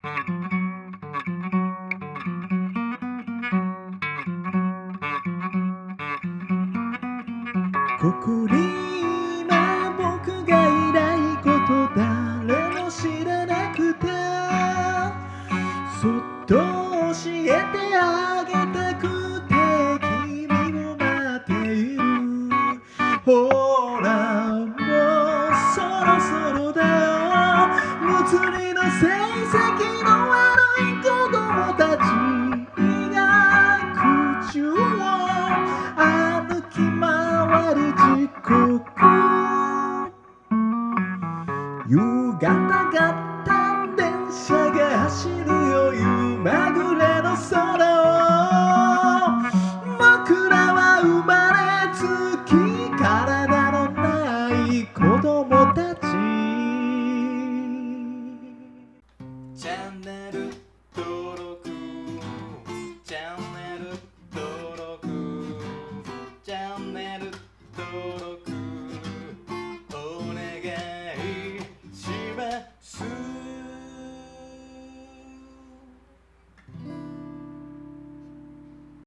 ここに今僕がいないこと誰も知らなくて。そっと教えてあげたくて君を待っている。ほらもうそろそろだよ。もつの悪い子供ちが口を歩き回る時刻夕方がった電車が走るよ夕まぐれの空 that. Ooh.